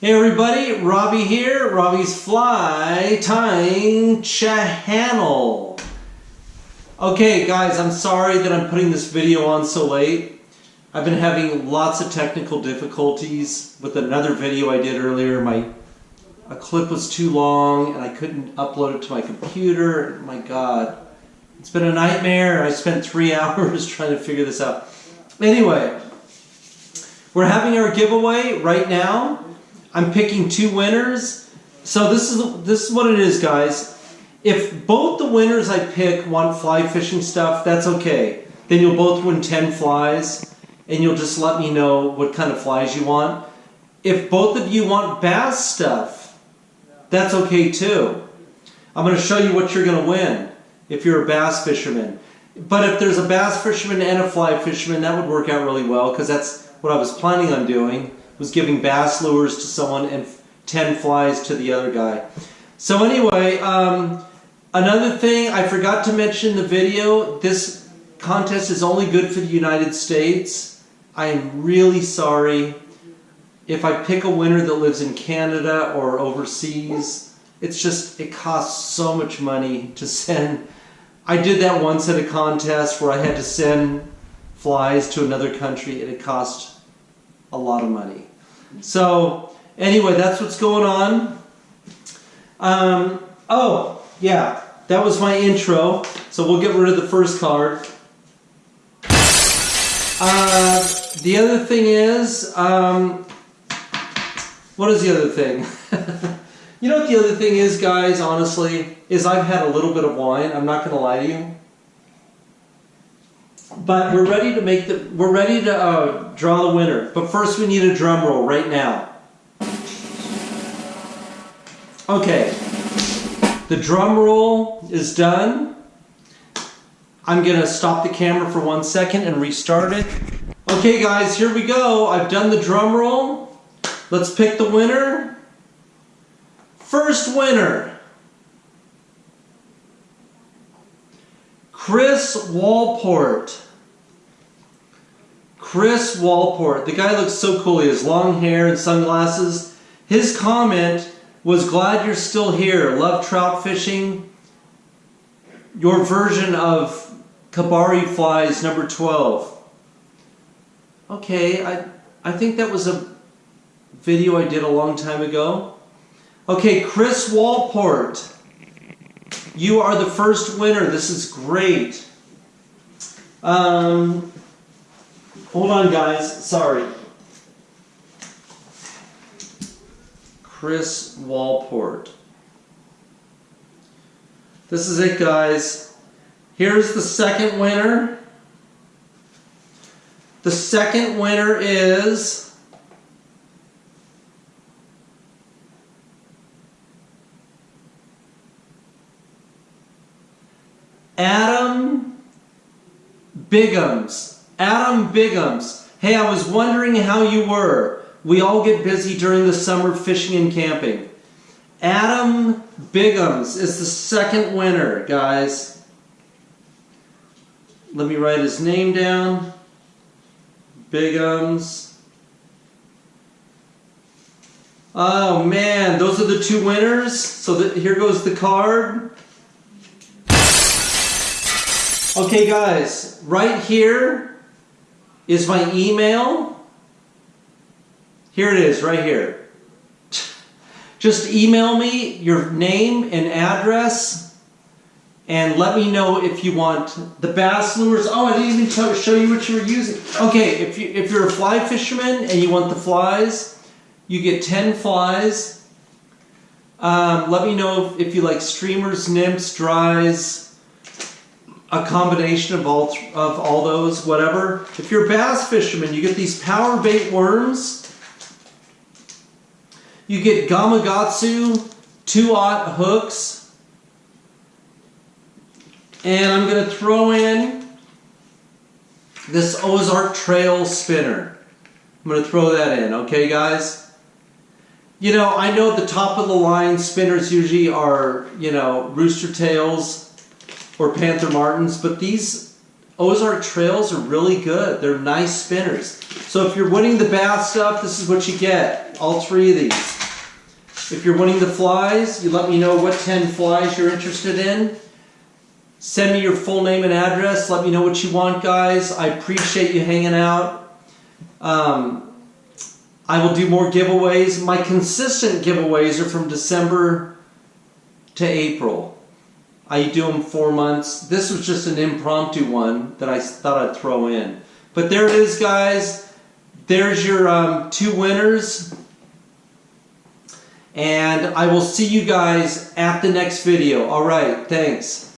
Hey everybody, Robbie here, Robbie's Fly Tying Channel. Okay guys, I'm sorry that I'm putting this video on so late. I've been having lots of technical difficulties with another video I did earlier. My a clip was too long and I couldn't upload it to my computer. My god. It's been a nightmare. I spent three hours trying to figure this out. Anyway, we're having our giveaway right now. I'm picking two winners. So this is this is what it is, guys. If both the winners I pick want fly fishing stuff, that's okay. Then you'll both win 10 flies and you'll just let me know what kind of flies you want. If both of you want bass stuff, that's okay too. I'm going to show you what you're going to win if you're a bass fisherman. But if there's a bass fisherman and a fly fisherman, that would work out really well because that's what I was planning on doing was giving bass lures to someone and 10 flies to the other guy. So anyway, um, another thing I forgot to mention in the video, this contest is only good for the United States. I am really sorry if I pick a winner that lives in Canada or overseas. It's just, it costs so much money to send. I did that once at a contest where I had to send flies to another country and it cost a lot of money. So anyway, that's what's going on. Um, oh, yeah, that was my intro. So we'll get rid of the first card. Uh, the other thing is, um, what is the other thing? you know what the other thing is, guys, honestly, is I've had a little bit of wine. I'm not going to lie to you. But we're ready to make the, we're ready to uh, draw the winner. But first we need a drum roll right now. Okay, the drum roll is done. I'm gonna stop the camera for one second and restart it. Okay guys, here we go. I've done the drum roll. Let's pick the winner. First winner. Chris Walport. Chris Walport. The guy looks so cool. He has long hair and sunglasses. His comment was glad you're still here. Love trout fishing. Your version of kebari flies number 12. Okay, I, I think that was a video I did a long time ago. Okay, Chris Walport. You are the first winner. This is great. Um, hold on, guys. Sorry. Chris Walport. This is it, guys. Here's the second winner. The second winner is Adam Biggums. Adam Biggums. Hey, I was wondering how you were. We all get busy during the summer fishing and camping. Adam Biggums is the second winner, guys. Let me write his name down. Biggums. Oh man, those are the two winners. So the, here goes the card. Okay guys, right here is my email. Here it is, right here. Just email me your name and address and let me know if you want the bass lures. Oh, I didn't even show you what you were using. Okay, if, you, if you're a fly fisherman and you want the flies, you get 10 flies. Um, let me know if, if you like streamers, nymphs, dries, a combination of all of all those, whatever. If you're a bass fisherman, you get these power bait worms. You get Gamakatsu 2-aught hooks. And I'm going to throw in this Ozark Trail spinner. I'm going to throw that in, okay guys? You know, I know the top of the line spinners usually are, you know, rooster tails or Panther Martins, but these Ozark Trails are really good. They're nice spinners. So if you're winning the bath stuff, this is what you get. All three of these. If you're winning the flies, you let me know what 10 flies you're interested in. Send me your full name and address. Let me know what you want, guys. I appreciate you hanging out. Um, I will do more giveaways. My consistent giveaways are from December to April. I do them four months. This was just an impromptu one that I thought I'd throw in. But there it is, guys. There's your um, two winners. And I will see you guys at the next video. All right, thanks.